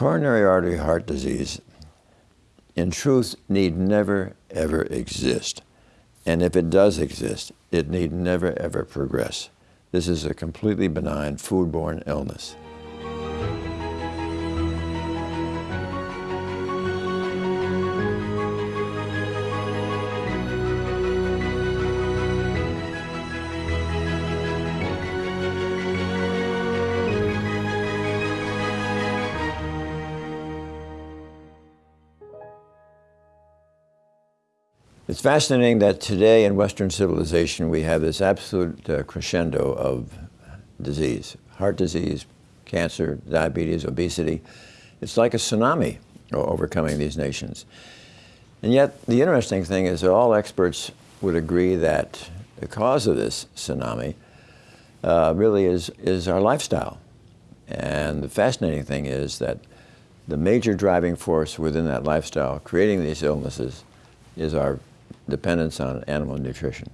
Coronary artery heart disease, in truth, need never, ever exist. And if it does exist, it need never, ever progress. This is a completely benign foodborne illness. It's fascinating that today in Western civilization we have this absolute uh, crescendo of disease, heart disease, cancer, diabetes, obesity. It's like a tsunami overcoming these nations. And yet the interesting thing is that all experts would agree that the cause of this tsunami uh, really is, is our lifestyle. And the fascinating thing is that the major driving force within that lifestyle creating these illnesses is our dependence on animal nutrition.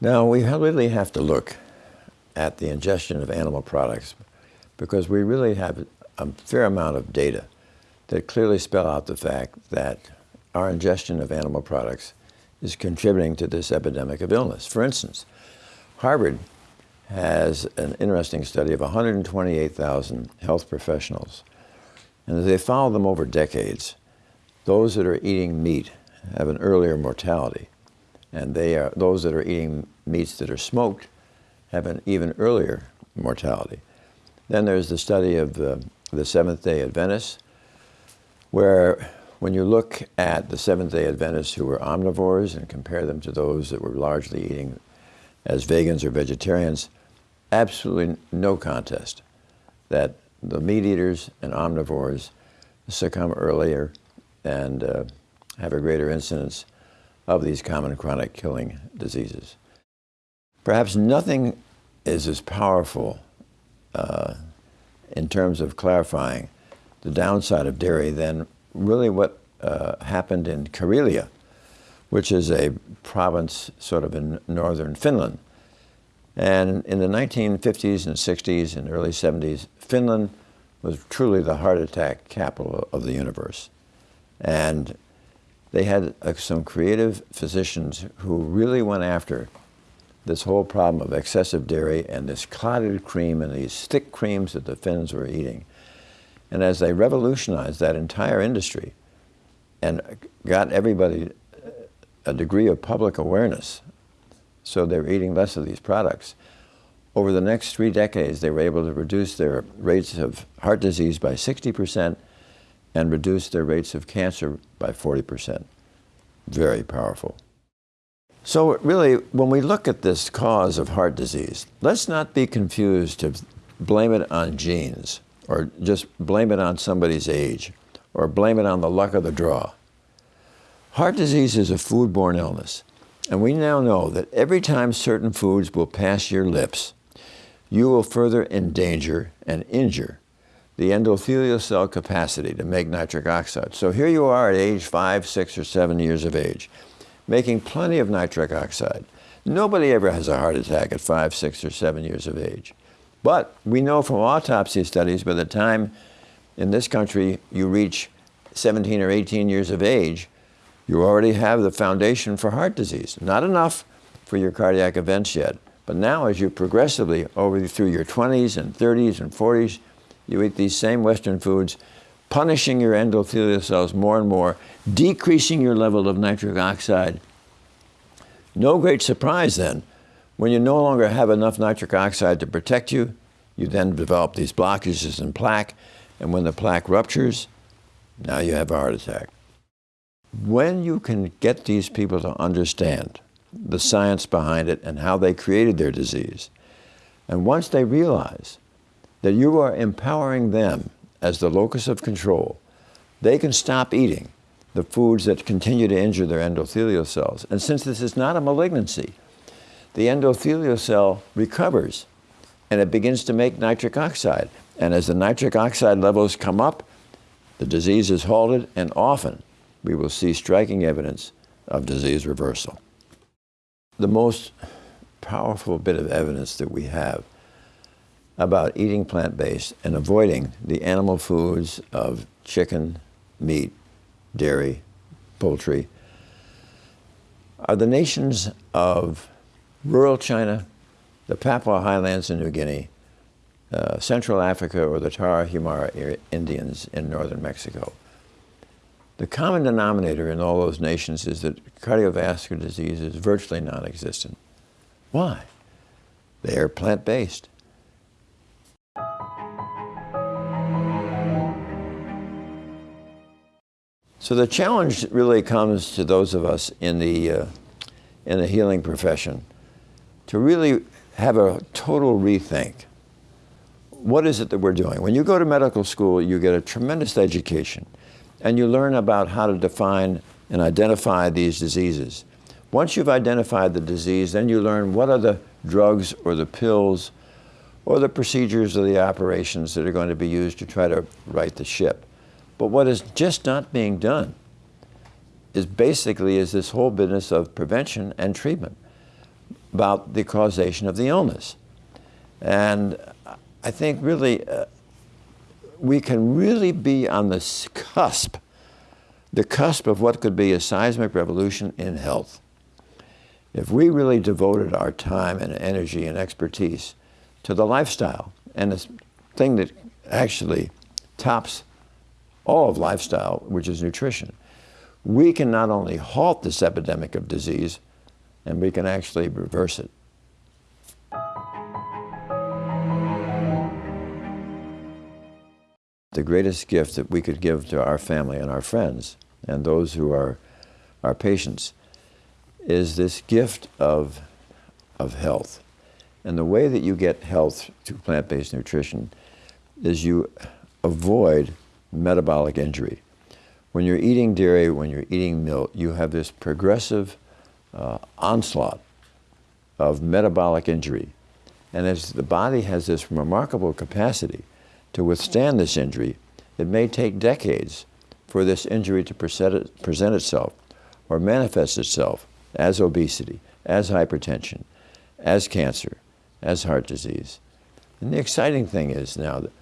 Now, we really have to look at the ingestion of animal products because we really have a fair amount of data that clearly spell out the fact that our ingestion of animal products is contributing to this epidemic of illness. For instance, Harvard has an interesting study of 128,000 health professionals and as they follow them over decades, those that are eating meat have an earlier mortality. And they are, those that are eating meats that are smoked have an even earlier mortality. Then there's the study of the, the Seventh-day Adventists, where when you look at the Seventh-day Adventists who were omnivores and compare them to those that were largely eating as vegans or vegetarians, absolutely no contest that the meat eaters and omnivores succumb earlier and uh, have a greater incidence of these common chronic killing diseases. Perhaps nothing is as powerful uh, in terms of clarifying the downside of dairy than really what uh, happened in Karelia, which is a province sort of in northern Finland. And in the 1950s and 60s and early 70s, Finland was truly the heart attack capital of the universe. And they had uh, some creative physicians who really went after this whole problem of excessive dairy and this clotted cream and these thick creams that the Finns were eating. And as they revolutionized that entire industry and got everybody a degree of public awareness, so they were eating less of these products, over the next three decades, they were able to reduce their rates of heart disease by 60% and reduce their rates of cancer by 40%. Very powerful. So really, when we look at this cause of heart disease, let's not be confused to blame it on genes or just blame it on somebody's age or blame it on the luck of the draw. Heart disease is a foodborne illness, and we now know that every time certain foods will pass your lips, you will further endanger and injure the endothelial cell capacity to make nitric oxide. So here you are at age five, six, or seven years of age, making plenty of nitric oxide. Nobody ever has a heart attack at five, six, or seven years of age. But we know from autopsy studies by the time in this country you reach 17 or 18 years of age, you already have the foundation for heart disease. Not enough for your cardiac events yet, but now as you progressively, over through your 20s and 30s and 40s, you eat these same Western foods, punishing your endothelial cells more and more, decreasing your level of nitric oxide. No great surprise then, when you no longer have enough nitric oxide to protect you, you then develop these blockages in plaque, and when the plaque ruptures, now you have a heart attack. When you can get these people to understand the science behind it and how they created their disease. And once they realize that you are empowering them as the locus of control, they can stop eating the foods that continue to injure their endothelial cells. And since this is not a malignancy, the endothelial cell recovers and it begins to make nitric oxide. And as the nitric oxide levels come up, the disease is halted and often we will see striking evidence of disease reversal. The most powerful bit of evidence that we have about eating plant-based and avoiding the animal foods of chicken, meat, dairy, poultry, are the nations of rural China, the Papua Highlands in New Guinea, uh, Central Africa, or the Tarahumara Indians in northern Mexico. The common denominator in all those nations is that cardiovascular disease is virtually non-existent. Why? They are plant-based. So the challenge really comes to those of us in the, uh, in the healing profession to really have a total rethink. What is it that we're doing? When you go to medical school, you get a tremendous education and you learn about how to define and identify these diseases. Once you've identified the disease, then you learn what are the drugs or the pills or the procedures or the operations that are going to be used to try to right the ship. But what is just not being done is basically is this whole business of prevention and treatment about the causation of the illness. And I think really uh, we can really be on the cusp, the cusp of what could be a seismic revolution in health. If we really devoted our time and energy and expertise to the lifestyle and the thing that actually tops all of lifestyle, which is nutrition, we can not only halt this epidemic of disease, and we can actually reverse it. The greatest gift that we could give to our family and our friends and those who are our patients is this gift of, of health. And the way that you get health through plant-based nutrition is you avoid metabolic injury. When you're eating dairy, when you're eating milk, you have this progressive uh, onslaught of metabolic injury. And as the body has this remarkable capacity to withstand this injury, it may take decades for this injury to present, itself or manifest itself as obesity, as hypertension, as cancer, as heart disease. And the exciting thing is now that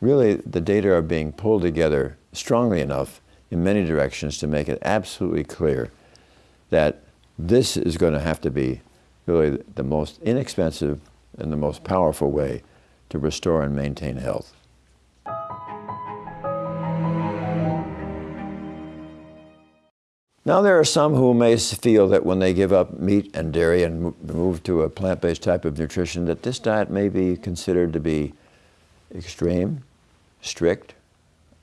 really the data are being pulled together strongly enough in many directions to make it absolutely clear that this is going to have to be really the most inexpensive and the most powerful way to restore and maintain health. Now there are some who may feel that when they give up meat and dairy and move to a plant-based type of nutrition that this diet may be considered to be extreme, strict,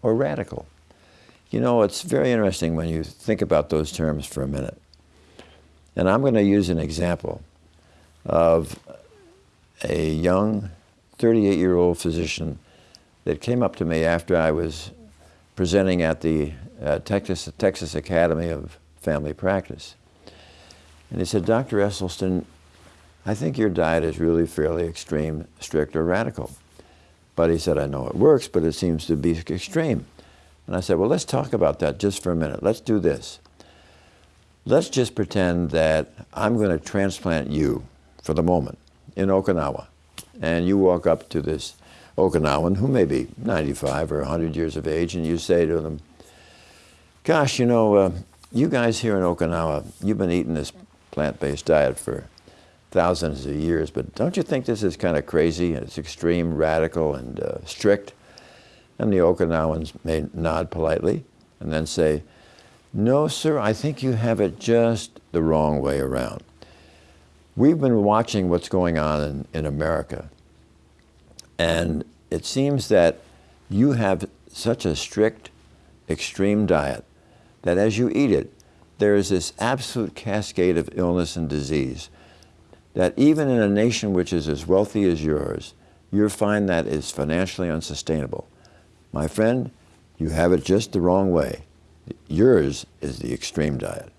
or radical. You know, it's very interesting when you think about those terms for a minute. And I'm going to use an example of a young 38-year-old physician that came up to me after I was presenting at the uh, Texas, Texas Academy of Family Practice. And he said, Dr. Esselstyn, I think your diet is really fairly extreme, strict, or radical. But he said, I know it works, but it seems to be extreme. And I said, well, let's talk about that just for a minute. Let's do this. Let's just pretend that I'm going to transplant you for the moment in Okinawa. And you walk up to this Okinawan who may be 95 or 100 years of age, and you say to them, gosh, you know, uh, you guys here in Okinawa, you've been eating this plant-based diet for thousands of years, but don't you think this is kind of crazy? It's extreme, radical, and uh, strict. And the Okinawans may nod politely and then say, no, sir, I think you have it just the wrong way around. We've been watching what's going on in, in America, and it seems that you have such a strict, extreme diet that as you eat it, there is this absolute cascade of illness and disease that even in a nation which is as wealthy as yours, you find that is financially unsustainable. My friend, you have it just the wrong way. Yours is the extreme diet.